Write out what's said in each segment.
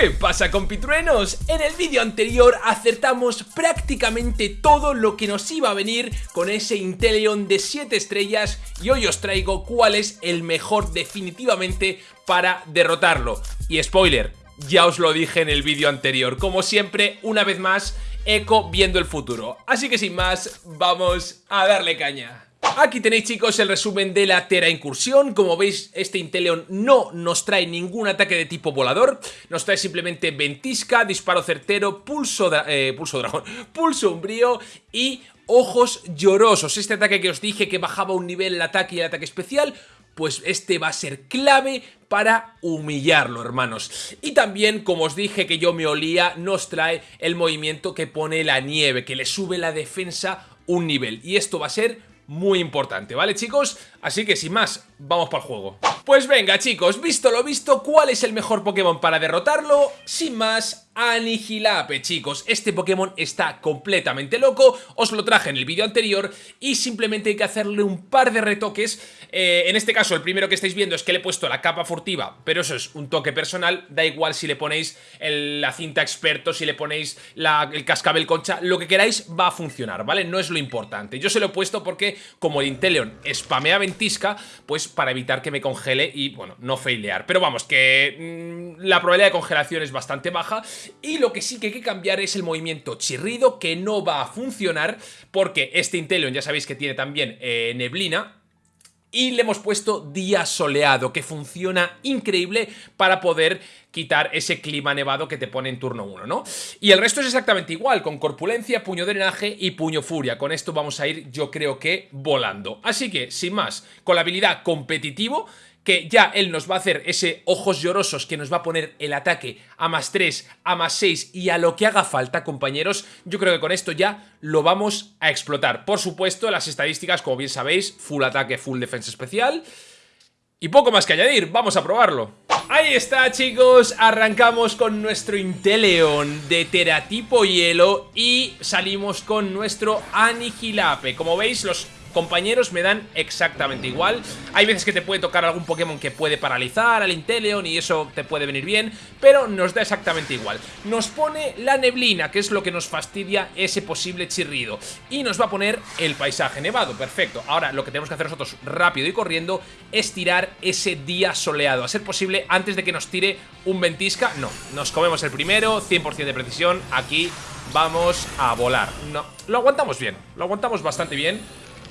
¿Qué pasa compitruenos? En el vídeo anterior acertamos prácticamente todo lo que nos iba a venir con ese Inteleon de 7 estrellas y hoy os traigo cuál es el mejor definitivamente para derrotarlo. Y spoiler, ya os lo dije en el vídeo anterior, como siempre, una vez más, Eco viendo el futuro. Así que sin más, vamos a darle caña. Aquí tenéis chicos el resumen de la Tera Incursión, como veis este Inteleon no nos trae ningún ataque de tipo volador, nos trae simplemente ventisca, disparo certero, pulso, eh, pulso dragón, pulso umbrío y ojos llorosos, este ataque que os dije que bajaba un nivel el ataque y el ataque especial, pues este va a ser clave para humillarlo, hermanos. Y también, como os dije que yo me olía, nos trae el movimiento que pone la nieve, que le sube la defensa un nivel. Y esto va a ser muy importante, ¿vale chicos? Así que sin más, vamos para el juego. Pues venga chicos, visto lo visto, ¿cuál es el mejor Pokémon para derrotarlo? Sin más, Anihilape, chicos. Este Pokémon está completamente loco, os lo traje en el vídeo anterior y simplemente hay que hacerle un par de retoques. Eh, en este caso, el primero que estáis viendo es que le he puesto la capa furtiva, pero eso es un toque personal. Da igual si le ponéis la cinta experto, si le ponéis el cascabel concha, lo que queráis va a funcionar, ¿vale? No es lo importante. Yo se lo he puesto porque, como el Inteleon spamea pues para evitar que me congele y, bueno, no failear. Pero vamos, que mm, la probabilidad de congelación es bastante baja y lo que sí que hay que cambiar es el movimiento chirrido, que no va a funcionar, porque este Inteleon ya sabéis que tiene también eh, neblina, y le hemos puesto día soleado, que funciona increíble para poder quitar ese clima nevado que te pone en turno 1, ¿no? Y el resto es exactamente igual, con corpulencia, puño drenaje y puño furia. Con esto vamos a ir, yo creo que, volando. Así que, sin más, con la habilidad competitivo que ya él nos va a hacer ese ojos llorosos que nos va a poner el ataque a más 3, a más 6 y a lo que haga falta, compañeros. Yo creo que con esto ya lo vamos a explotar. Por supuesto, las estadísticas, como bien sabéis, full ataque, full defensa especial. Y poco más que añadir, vamos a probarlo. Ahí está chicos, arrancamos con nuestro Inteleon de teratipo hielo y salimos con nuestro Anihilape. Como veis, los compañeros me dan exactamente igual. Hay veces que te puede tocar algún Pokémon que puede paralizar al Inteleon y eso te puede venir bien, pero nos da exactamente igual. Nos pone la neblina, que es lo que nos fastidia ese posible chirrido. Y nos va a poner el paisaje nevado, perfecto. Ahora lo que tenemos que hacer nosotros rápido y corriendo es tirar ese día soleado. A ser posible, antes de que nos tire un ventisca, no. Nos comemos el primero, 100% de precisión, aquí vamos a volar. No, lo aguantamos bien, lo aguantamos bastante bien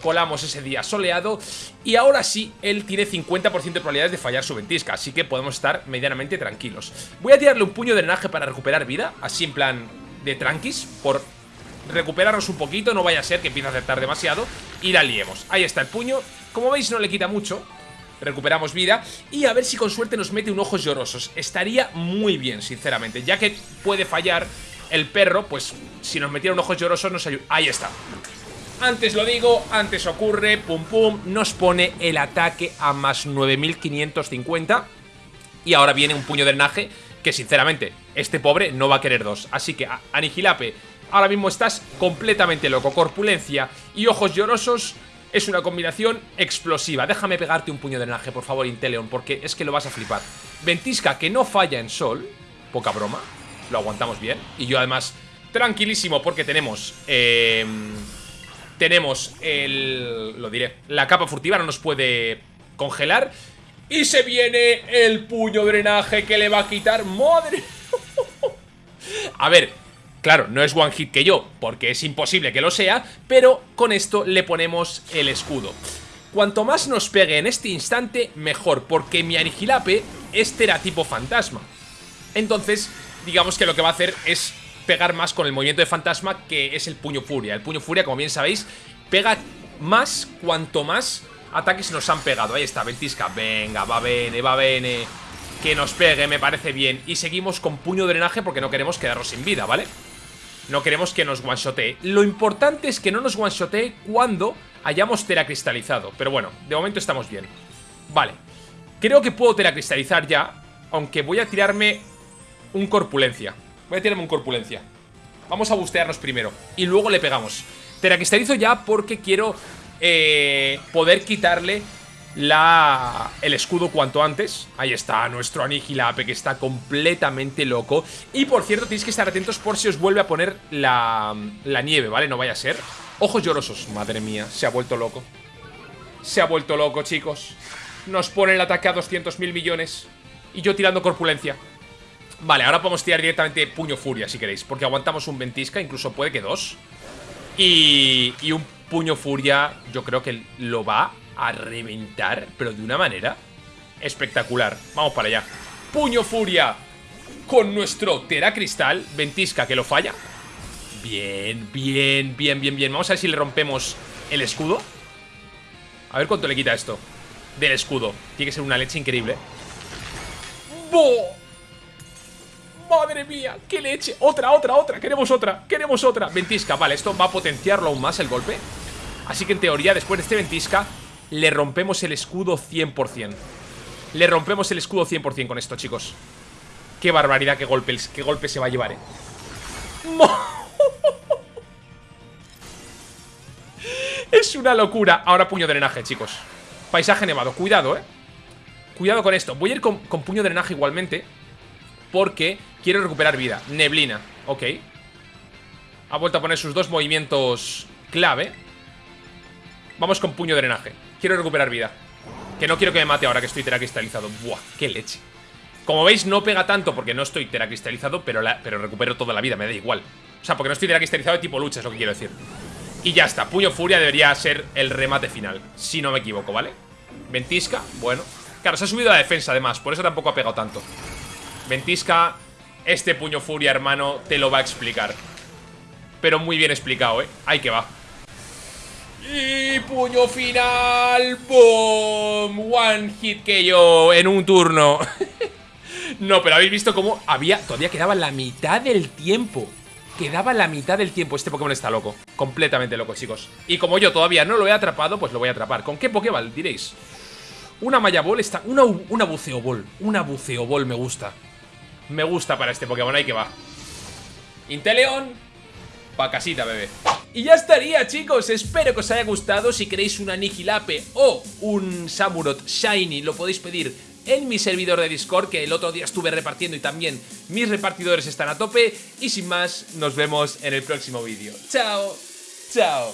colamos ese día soleado y ahora sí, él tiene 50% de probabilidades de fallar su ventisca, así que podemos estar medianamente tranquilos. Voy a tirarle un puño de drenaje para recuperar vida, así en plan de tranquis, por recuperarnos un poquito, no vaya a ser que empiece a acertar demasiado y la liemos. Ahí está el puño, como veis no le quita mucho, recuperamos vida y a ver si con suerte nos mete un ojos llorosos. Estaría muy bien, sinceramente, ya que puede fallar el perro, pues si nos metiera un ojos llorosos nos ayuda. Ahí está. Antes lo digo, antes ocurre, pum pum, nos pone el ataque a más 9550 y ahora viene un puño de drenaje que sinceramente este pobre no va a querer dos. Así que Anihilape, ahora mismo estás completamente loco, corpulencia y ojos llorosos es una combinación explosiva. Déjame pegarte un puño de drenaje, por favor, Inteleon, porque es que lo vas a flipar. Ventisca, que no falla en sol, poca broma, lo aguantamos bien. Y yo además, tranquilísimo, porque tenemos... Eh, tenemos el... lo diré, la capa furtiva no nos puede congelar. Y se viene el puño drenaje que le va a quitar... ¡Madre! a ver, claro, no es one hit que yo, porque es imposible que lo sea, pero con esto le ponemos el escudo. Cuanto más nos pegue en este instante, mejor, porque mi Anihilape es tipo fantasma. Entonces, digamos que lo que va a hacer es pegar más con el movimiento de fantasma que es el puño furia. El puño furia, como bien sabéis, pega más cuanto más ataques nos han pegado. Ahí está, ventisca. Venga, va bene, va bene. Que nos pegue, me parece bien. Y seguimos con puño drenaje porque no queremos quedarnos sin vida, ¿vale? No queremos que nos one-shotee. Lo importante es que no nos one-shotee cuando hayamos teracristalizado. Pero bueno, de momento estamos bien. Vale. Creo que puedo teracristalizar ya, aunque voy a tirarme un corpulencia. Voy a tirarme un corpulencia. Vamos a bustearnos primero. Y luego le pegamos. Teracristalizo ya porque quiero eh, poder quitarle la, el escudo cuanto antes. Ahí está, nuestro Aniquilape que está completamente loco. Y por cierto, tenéis que estar atentos por si os vuelve a poner la, la nieve, ¿vale? No vaya a ser. Ojos llorosos, madre mía, se ha vuelto loco. Se ha vuelto loco, chicos. Nos pone el ataque a 200.000 millones. Y yo tirando corpulencia. Vale, ahora podemos tirar directamente puño furia si queréis. Porque aguantamos un ventisca, incluso puede que dos. Y, y un puño furia yo creo que lo va a reventar, pero de una manera espectacular. Vamos para allá. Puño Furia con nuestro Tera Cristal. Ventisca que lo falla. Bien, bien, bien, bien, bien. Vamos a ver si le rompemos el escudo. A ver cuánto le quita esto del escudo. Tiene que ser una leche increíble. ¡Bo! ¡Madre mía! ¡Qué leche! ¡Otra, otra, otra! ¡Queremos otra! ¡Queremos otra! Ventisca, vale, esto va a potenciarlo aún más el golpe Así que en teoría, después de este ventisca le rompemos el escudo 100%. Le rompemos el escudo 100% con esto, chicos. Qué barbaridad, qué golpe, qué golpe se va a llevar, eh. Es una locura. Ahora puño drenaje, chicos. Paisaje nevado. Cuidado, eh. Cuidado con esto. Voy a ir con, puño drenaje igualmente. Porque quiero recuperar vida. Neblina. Ok. Ha vuelto a poner sus dos movimientos clave. Vamos con puño drenaje. Quiero recuperar vida. Que no quiero que me mate ahora que estoy teracristalizado. Buah, qué leche. Como veis, no pega tanto porque no estoy teracristalizado, pero, pero recupero toda la vida, me da igual. O sea, porque no estoy teracristalizado de tipo lucha, es lo que quiero decir. Y ya está, Puño Furia debería ser el remate final, si no me equivoco, ¿vale? Ventisca, bueno. Claro, se ha subido la defensa además, por eso tampoco ha pegado tanto. Ventisca, este Puño Furia, hermano, te lo va a explicar. Pero muy bien explicado, ¿eh? Ahí que va. Y puño final. ¡Boom! One hit que yo en un turno. no, pero habéis visto cómo había. Todavía quedaba la mitad del tiempo. Quedaba la mitad del tiempo. Este Pokémon está loco. Completamente loco, chicos. Y como yo todavía no lo he atrapado, pues lo voy a atrapar. ¿Con qué Pokéball? Diréis. Una Maya Ball está. Una, una Buceo Ball. Una Buceo Ball me gusta. Me gusta para este Pokémon. Ahí que va. Inteleon Pa' casita, bebé. Y ya estaría, chicos. Espero que os haya gustado. Si queréis un Aniquilape o un Samurot Shiny, lo podéis pedir en mi servidor de Discord, que el otro día estuve repartiendo y también mis repartidores están a tope. Y sin más, nos vemos en el próximo vídeo. ¡Chao! ¡Chao!